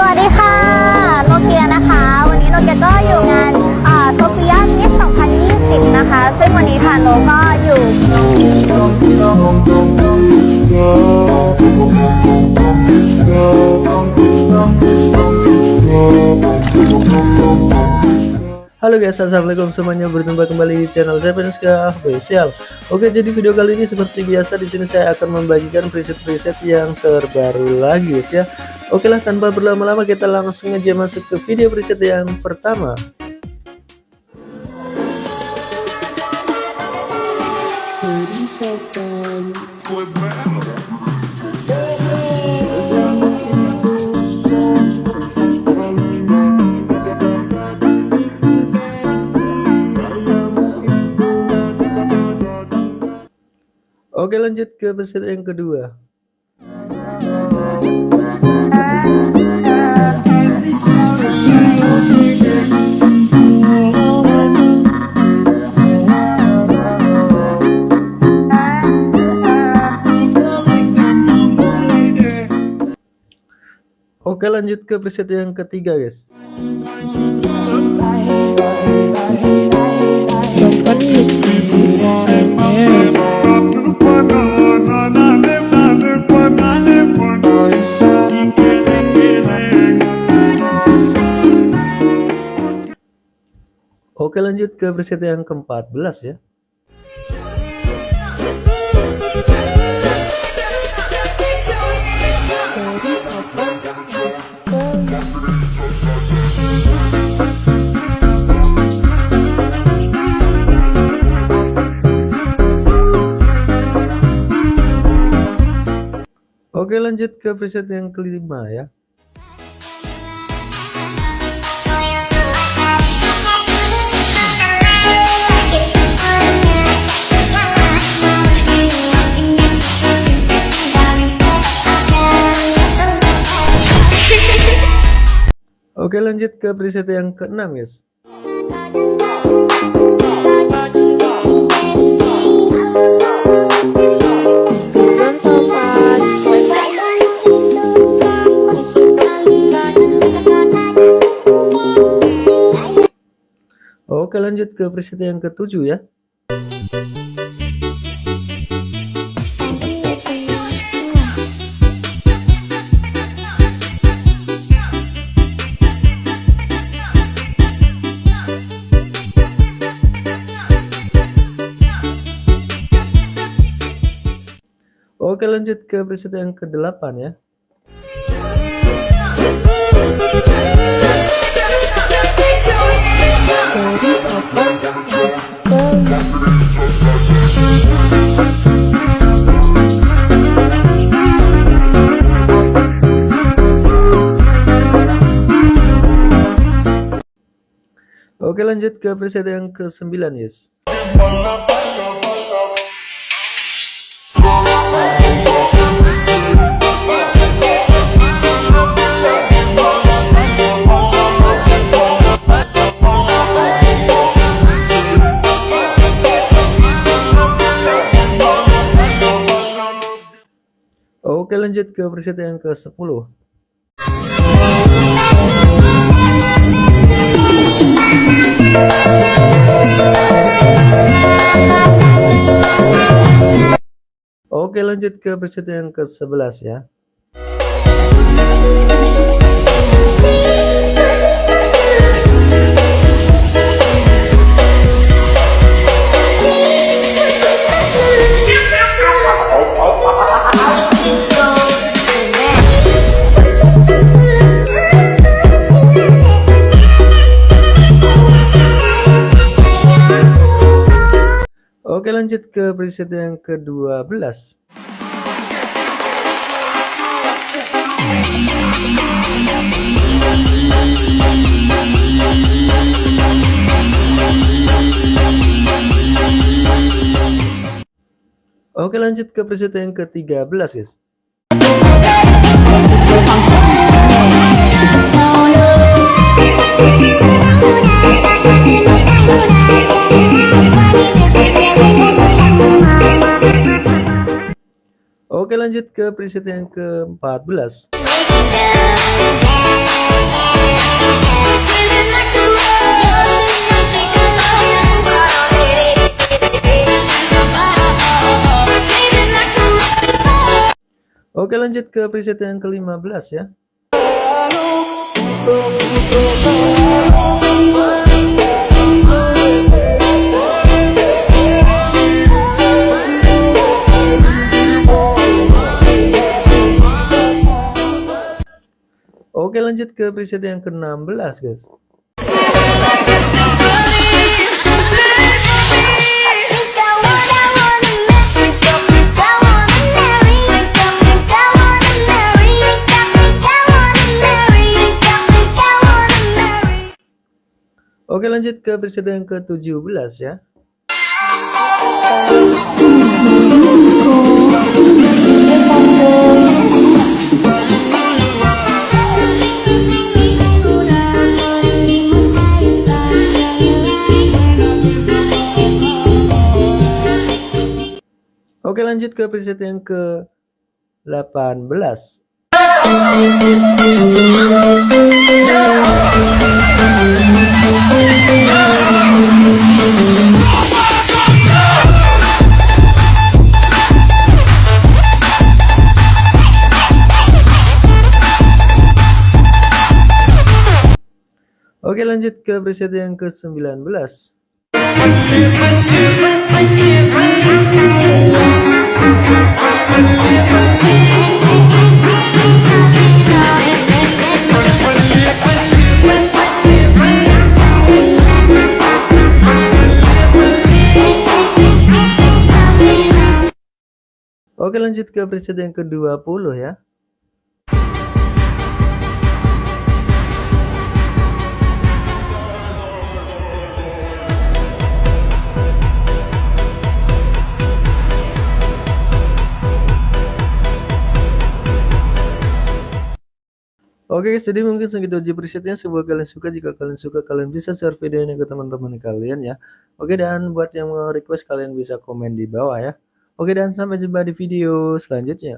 สวัสดีค่ะ โนเกียนะคะ วันนี้โนเกียก็อยู่งานโซเฟียมิส2020 นะคะ ซึ่งวันนี้ค่ะโนก็อยู่ Halo guys, assalamualaikum semuanya. Berjumpa kembali di channel saya Penska Official. Oke, jadi video kali ini seperti biasa di sini saya akan membagikan preset-preset yang terbaru lagi guys ya. Oke lah, tanpa berlama-lama kita langsung aja masuk ke video preset yang pertama. Oke lanjut ke preset yang kedua. Oke lanjut ke preset yang ketiga guys. Oke lanjut ke preset yang ke-14 ya. Oke lanjut ke preset yang kelima ya. Oke lanjut ke preset yang keenam guys. Oke lanjut ke preset yang ketujuh ya. Oke lanjut ke preset yang ke-8 ya. Oke lanjut ke preset yang ke-9 yes. Oke lanjut ke preset yang ke-10 Oke lanjut ke preset yang ke-11 ya lanjut ke preset yang ke-12 Oke lanjut ke preset yang ke-13 guys Oke lanjut ke preset yang ke-14 Oke lanjut ke preset yang ke-15 ya lanjut ke preset yang ke-16 guys. Oke lanjut ke preset yang ke-17 ya. Oke lanjut ke preset yang ke 18 Oke lanjut ke preset yang ke 19 Oke lanjut ke preset yang ke-20 ya. Oke guys, jadi mungkin segitu aja presetnya. Semoga kalian suka. Jika kalian suka, kalian bisa share video ini ke teman-teman kalian ya. Oke, dan buat yang mau request, kalian bisa komen di bawah ya. Oke, dan sampai jumpa di video selanjutnya.